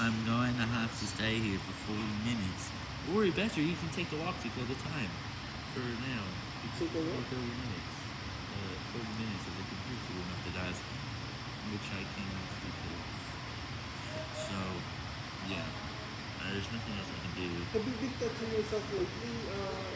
I'm going to have to stay here for 40 minutes. Or better, you can take the walk to kill the time. For now. You Take a walk? 30 minutes. Uh, 30 minutes of the computer room after that. Which I can't do. So, yeah. Uh, there's nothing else I can do. Have you to yourself lately? Uh,